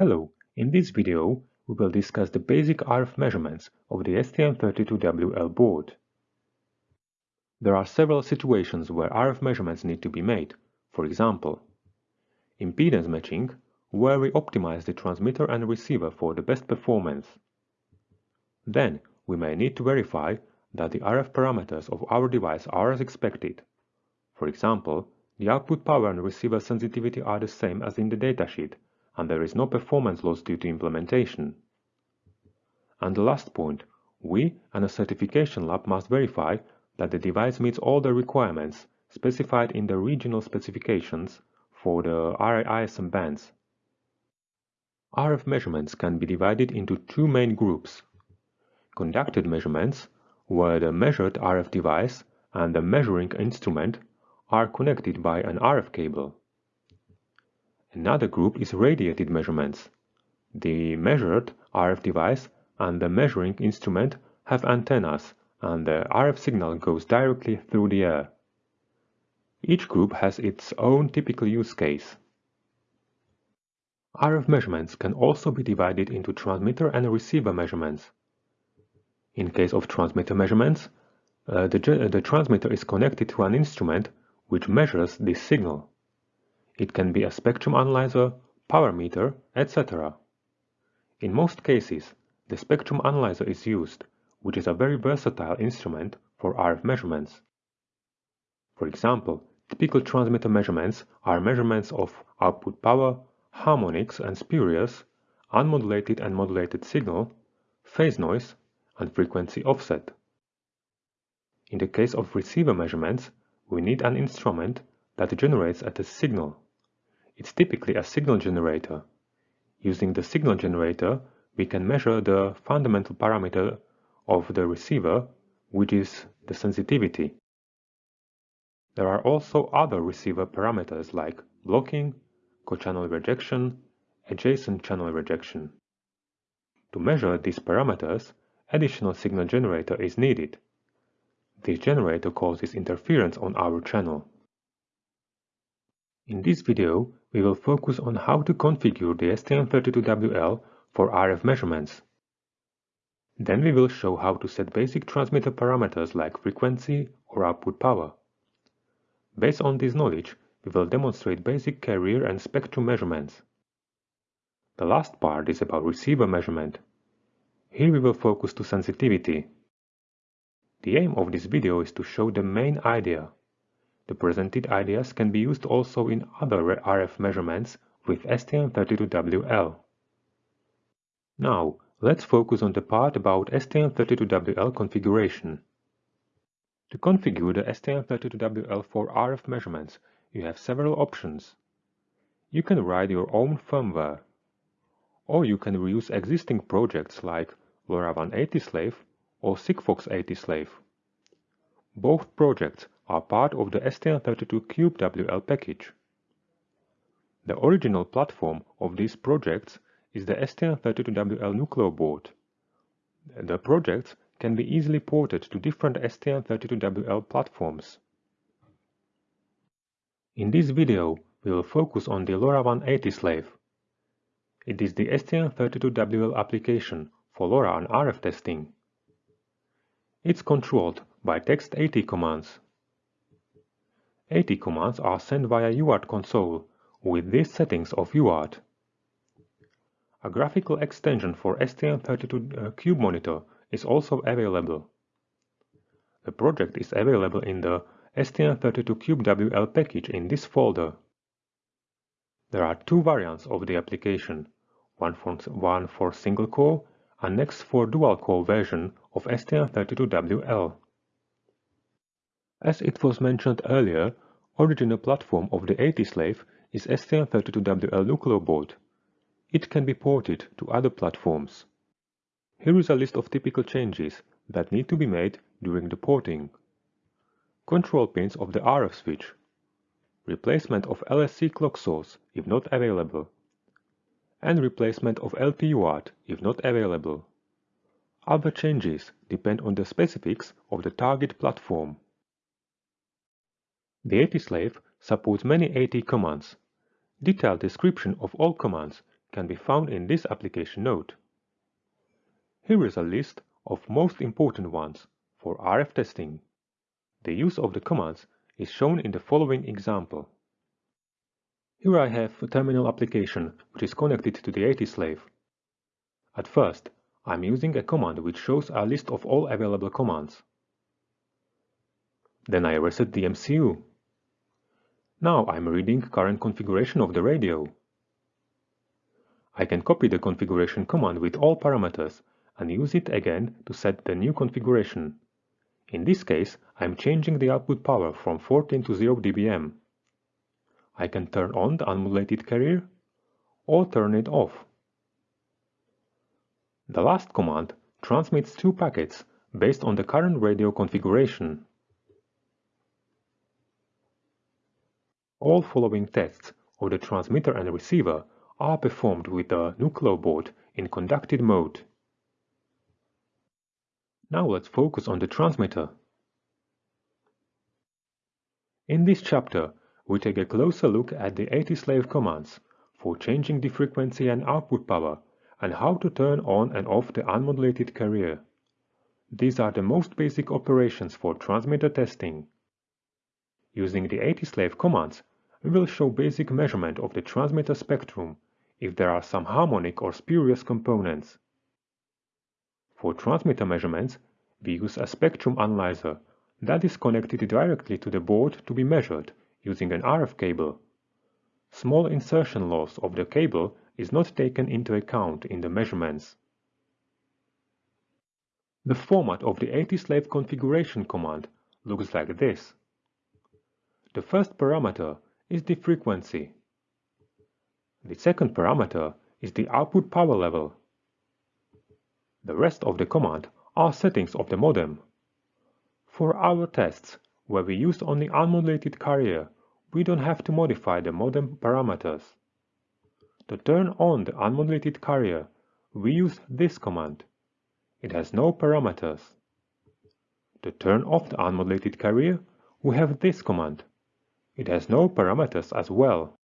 Hello, in this video we will discuss the basic RF measurements of the STM32WL board. There are several situations where RF measurements need to be made, for example, impedance matching, where we optimize the transmitter and receiver for the best performance. Then we may need to verify that the RF parameters of our device are as expected. For example, the output power and receiver sensitivity are the same as in the datasheet and there is no performance loss due to implementation. And the last point, we and a certification lab must verify that the device meets all the requirements specified in the regional specifications for the ISM bands. RF measurements can be divided into two main groups. Conducted measurements, where the measured RF device and the measuring instrument are connected by an RF cable. Another group is radiated measurements. The measured RF device and the measuring instrument have antennas and the RF signal goes directly through the air. Each group has its own typical use case. RF measurements can also be divided into transmitter and receiver measurements. In case of transmitter measurements, uh, the, the transmitter is connected to an instrument which measures this signal. It can be a spectrum analyzer, power meter, etc. In most cases, the spectrum analyzer is used, which is a very versatile instrument for RF measurements. For example, typical transmitter measurements are measurements of output power, harmonics and spurious, unmodulated and modulated signal, phase noise, and frequency offset. In the case of receiver measurements, we need an instrument that generates at a signal it's typically a signal generator. Using the signal generator, we can measure the fundamental parameter of the receiver, which is the sensitivity. There are also other receiver parameters like blocking, co-channel rejection, adjacent channel rejection. To measure these parameters, additional signal generator is needed. This generator causes interference on our channel. In this video, we will focus on how to configure the STM32WL for RF measurements. Then we will show how to set basic transmitter parameters like frequency or output power. Based on this knowledge, we will demonstrate basic carrier and spectrum measurements. The last part is about receiver measurement. Here we will focus to sensitivity. The aim of this video is to show the main idea the presented ideas can be used also in other RF measurements with STM32WL. Now, let's focus on the part about STM32WL configuration. To configure the STM32WL for RF measurements, you have several options. You can write your own firmware, or you can reuse existing projects like LoRaWAN AT-Slave or Sigfox AT-Slave. Both projects are part of the STM32CubeWL package. The original platform of these projects is the STM32WL Nucleo board. The projects can be easily ported to different STM32WL platforms. In this video, we will focus on the LoRaWAN AT-Slave. It is the STM32WL application for LoRa and RF testing. It's controlled by text AT commands. AT commands are sent via UART console with these settings of UART. A graphical extension for STM32 uh, Cube monitor is also available. The project is available in the STM32CubeWL package in this folder. There are two variants of the application, one for, one for single core and next for dual core version of STM32WL. As it was mentioned earlier, original platform of the AT-Slave is STM32WL Nucleo board. It can be ported to other platforms. Here is a list of typical changes that need to be made during the porting. Control pins of the RF switch. Replacement of LSE clock source if not available. And replacement of LP UART if not available. Other changes depend on the specifics of the target platform. The AT-Slave supports many AT commands. Detailed description of all commands can be found in this application note. Here is a list of most important ones for RF testing. The use of the commands is shown in the following example. Here I have a terminal application which is connected to the AT slave. At first, I'm using a command which shows a list of all available commands. Then I reset the MCU. Now I'm reading current configuration of the radio. I can copy the configuration command with all parameters and use it again to set the new configuration. In this case, I'm changing the output power from 14 to 0 dBm. I can turn on the unmodulated carrier or turn it off. The last command transmits two packets based on the current radio configuration. All following tests of the transmitter and receiver are performed with the board in conducted mode. Now let's focus on the transmitter. In this chapter, we take a closer look at the ATslave commands for changing the frequency and output power and how to turn on and off the unmodulated carrier. These are the most basic operations for transmitter testing. Using the ATslave commands, we will show basic measurement of the transmitter spectrum if there are some harmonic or spurious components. For transmitter measurements, we use a spectrum analyzer that is connected directly to the board to be measured using an RF cable. Small insertion loss of the cable is not taken into account in the measurements. The format of the ATslave configuration command looks like this. The first parameter is the frequency. The second parameter is the output power level. The rest of the command are settings of the modem. For our tests, where we use only unmodulated carrier, we don't have to modify the modem parameters. To turn on the unmodulated carrier, we use this command. It has no parameters. To turn off the unmodulated carrier, we have this command. It has no parameters as well.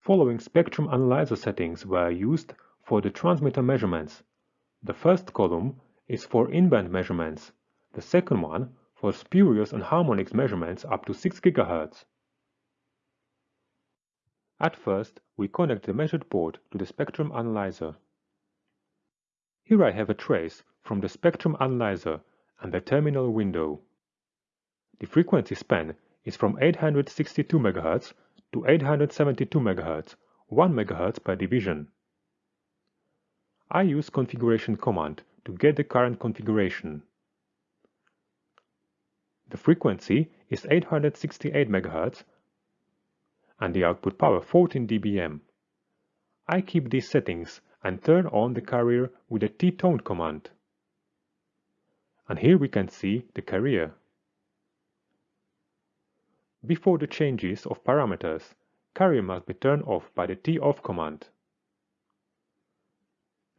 Following spectrum analyzer settings were used for the transmitter measurements. The first column is for in-band measurements, the second one for spurious and harmonics measurements up to 6 GHz. At first, we connect the measured port to the spectrum analyzer. Here I have a trace from the spectrum analyzer and the terminal window. The frequency span is from 862 MHz to 872 MHz, 1 MHz per division. I use configuration command to get the current configuration. The frequency is 868 MHz and the output power 14 dBm. I keep these settings and turn on the carrier with the T-tone command. And here we can see the carrier. Before the changes of parameters, carrier must be turned off by the T-off command.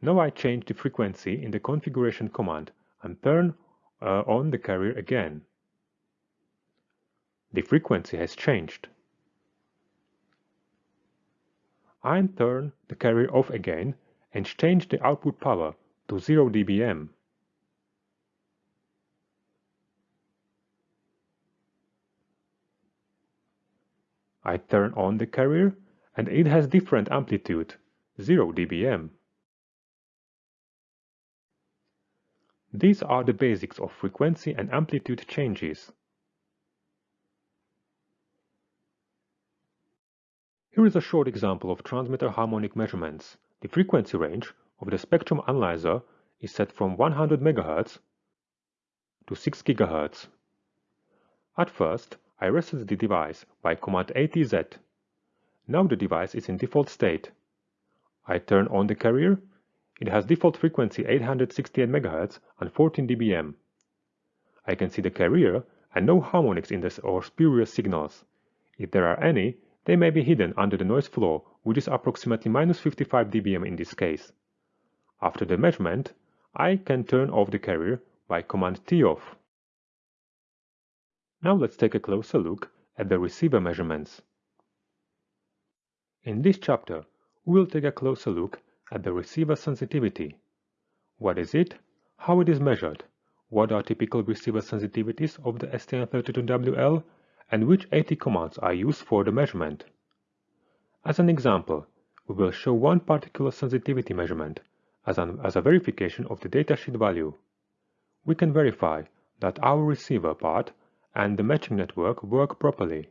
Now I change the frequency in the configuration command and turn uh, on the carrier again. The frequency has changed. I turn the carrier off again and change the output power to 0 dBm. I turn on the carrier and it has different amplitude, 0 dBm. These are the basics of frequency and amplitude changes. Here is a short example of transmitter harmonic measurements. The frequency range of the spectrum analyzer is set from 100 MHz to 6 GHz. At first, I reset the device by command ATZ. Now the device is in default state. I turn on the carrier. It has default frequency 868 MHz and 14 dBm. I can see the carrier and no harmonics in this or spurious signals. If there are any, they may be hidden under the noise floor, which is approximately minus 55 dBm in this case. After the measurement, I can turn off the carrier by command T-off. Now let's take a closer look at the receiver measurements. In this chapter, we will take a closer look at the receiver sensitivity. What is it? How it is measured? What are typical receiver sensitivities of the STM32WL? And which AT commands are used for the measurement? As an example, we will show one particular sensitivity measurement as, an, as a verification of the datasheet value. We can verify that our receiver part and the matching network work properly.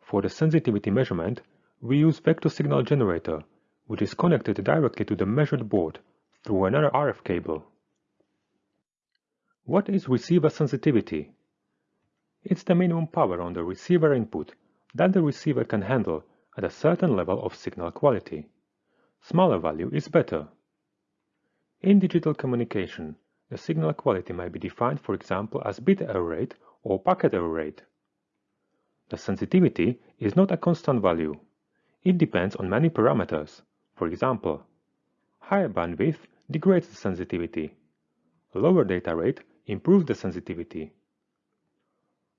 For the sensitivity measurement, we use vector signal generator, which is connected directly to the measured board through another RF cable. What is receiver sensitivity? It's the minimum power on the receiver input that the receiver can handle at a certain level of signal quality. Smaller value is better. In digital communication, the signal quality may be defined for example as bit error rate or packet error rate. The sensitivity is not a constant value. It depends on many parameters. For example, higher bandwidth degrades the sensitivity. Lower data rate improves the sensitivity.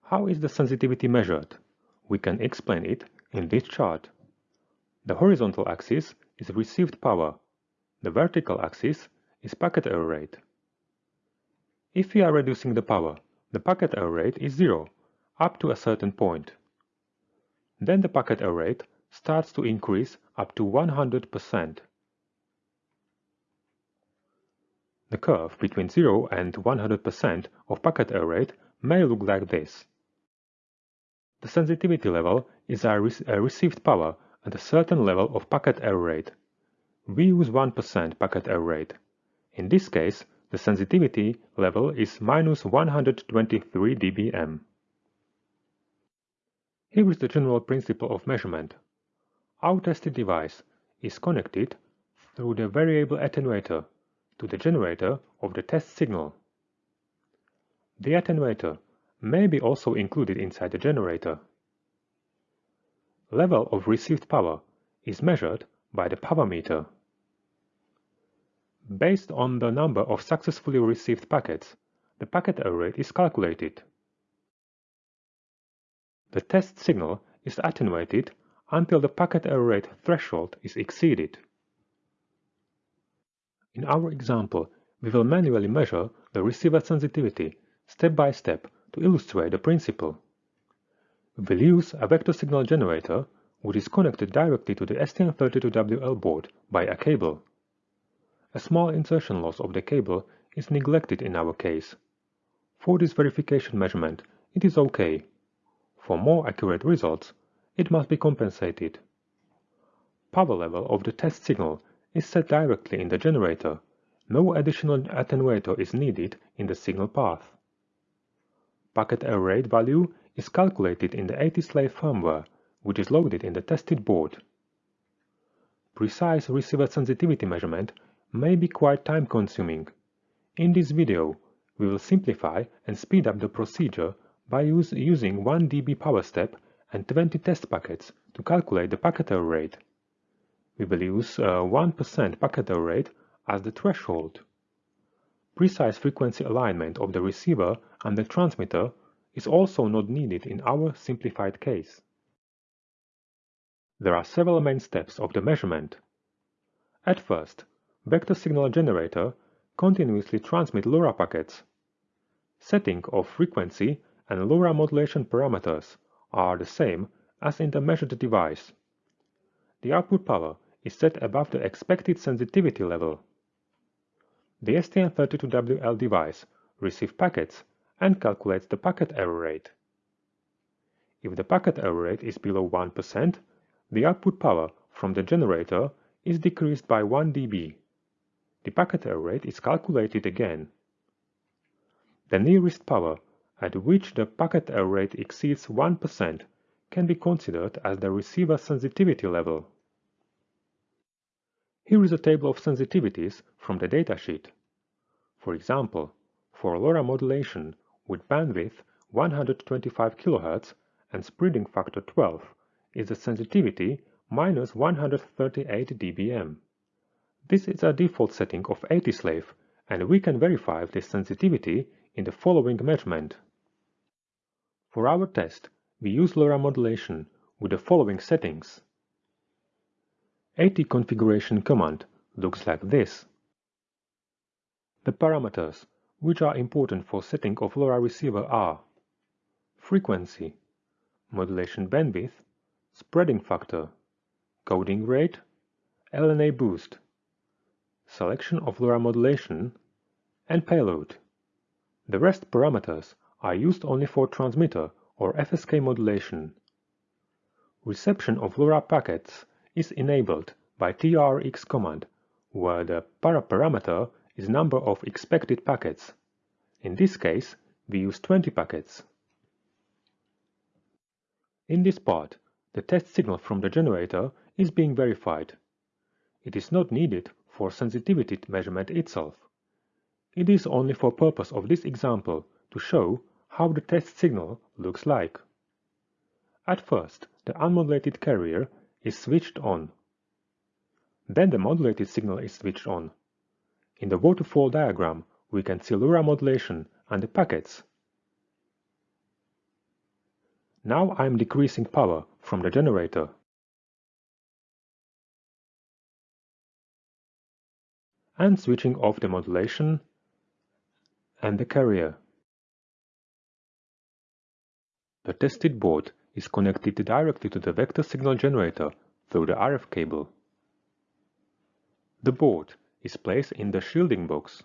How is the sensitivity measured? We can explain it in this chart. The horizontal axis is received power. The vertical axis is packet error rate. If we are reducing the power, the packet error rate is zero, up to a certain point. Then the packet error rate starts to increase up to 100%. The curve between 0 and 100% of packet error rate may look like this. The sensitivity level is a, re a received power at a certain level of packet error rate. We use 1% packet error rate. In this case, the sensitivity level is minus 123 dBm. Here is the general principle of measurement. Our tested device is connected through the variable attenuator to the generator of the test signal. The attenuator may be also included inside the generator. Level of received power is measured by the power meter. Based on the number of successfully received packets, the packet error rate is calculated. The test signal is attenuated until the packet error rate threshold is exceeded. In our example, we will manually measure the receiver sensitivity step by step to illustrate the principle. We will use a vector signal generator which is connected directly to the STM32WL board by a cable. A small insertion loss of the cable is neglected in our case. For this verification measurement, it is OK. For more accurate results, it must be compensated. Power level of the test signal is set directly in the generator. No additional attenuator is needed in the signal path. Packet error rate value is calculated in the ATslave firmware, which is loaded in the tested board. Precise receiver sensitivity measurement may be quite time-consuming. In this video, we will simplify and speed up the procedure by use, using 1 dB power step and 20 test packets to calculate the packet error rate. We will use 1% uh, packet error rate as the threshold. Precise frequency alignment of the receiver and the transmitter is also not needed in our simplified case. There are several main steps of the measurement. At first, vector signal generator continuously transmit LoRa packets. Setting of frequency and LoRa modulation parameters are the same as in the measured device. The output power is set above the expected sensitivity level. The STM32WL device receives packets and calculates the packet error rate. If the packet error rate is below 1%, the output power from the generator is decreased by 1 dB the packet error rate is calculated again. The nearest power at which the packet error rate exceeds 1% can be considered as the receiver sensitivity level. Here is a table of sensitivities from the datasheet. For example, for LoRa modulation with bandwidth 125 kHz and spreading factor 12 is the sensitivity minus 138 dBm. This is a default setting of ATslave, and we can verify this sensitivity in the following measurement. For our test, we use LoRa modulation with the following settings. AT configuration command looks like this. The parameters, which are important for setting of LoRa receiver are frequency, modulation bandwidth, spreading factor, coding rate, LNA boost, selection of LoRa modulation, and payload. The rest parameters are used only for transmitter or FSK modulation. Reception of LoRa packets is enabled by TRX command, where the paraparameter is number of expected packets. In this case, we use 20 packets. In this part, the test signal from the generator is being verified. It is not needed for sensitivity measurement itself. It is only for purpose of this example to show how the test signal looks like. At first, the unmodulated carrier is switched on. Then the modulated signal is switched on. In the waterfall diagram, we can see LoRa modulation and the packets. Now I am decreasing power from the generator. And switching off the modulation and the carrier. The tested board is connected directly to the vector signal generator through the RF cable. The board is placed in the shielding box.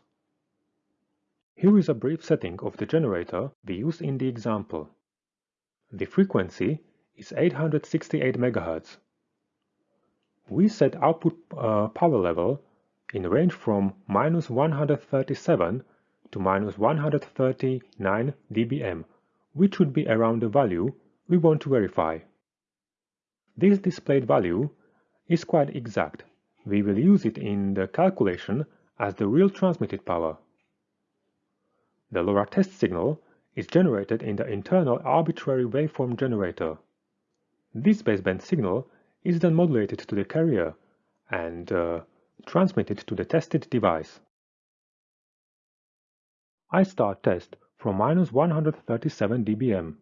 Here is a brief setting of the generator we use in the example. The frequency is 868 MHz. We set output uh, power level in the range from minus 137 to minus 139 dBm, which would be around the value we want to verify. This displayed value is quite exact. We will use it in the calculation as the real transmitted power. The LoRa test signal is generated in the internal arbitrary waveform generator. This baseband signal is then modulated to the carrier and uh, transmitted to the tested device. I start test from minus 137 dBm.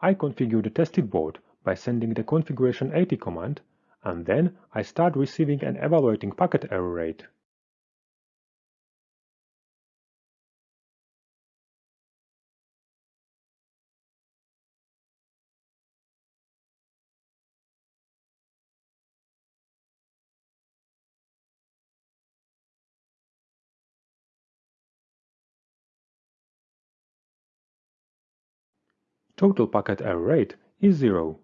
I configure the tested board by sending the configuration AT command and then I start receiving and evaluating packet error rate. Total packet error rate is zero.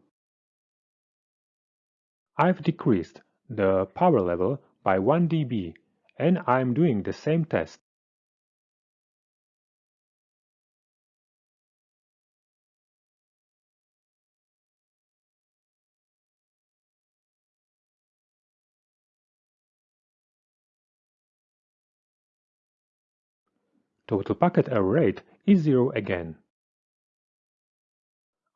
I've decreased the power level by 1 dB and I'm doing the same test. Total packet error rate is zero again.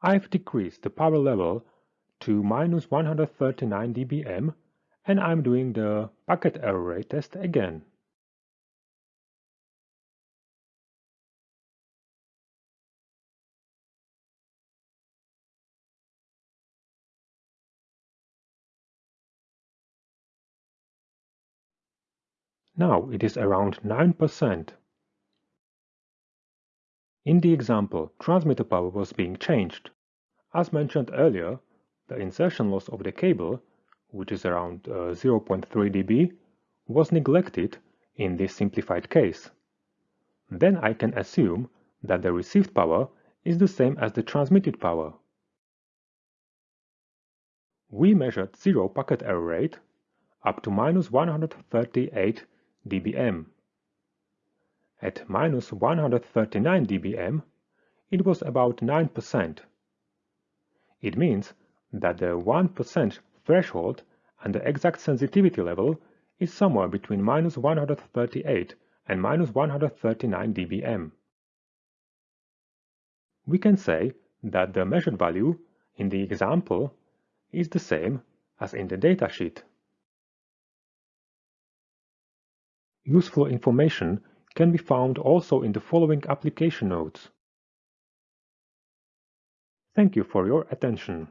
I've decreased the power level to minus 139 dBm and I'm doing the packet error rate test again. Now it is around 9%. In the example, transmitter power was being changed. As mentioned earlier, the insertion loss of the cable, which is around uh, 0.3 dB, was neglected in this simplified case. Then I can assume that the received power is the same as the transmitted power. We measured zero packet error rate up to minus 138 dBm. At minus 139 dBm, it was about 9%. It means that the 1% threshold and the exact sensitivity level is somewhere between minus 138 and minus 139 dBm. We can say that the measured value in the example is the same as in the datasheet. Useful information can be found also in the following application notes. Thank you for your attention.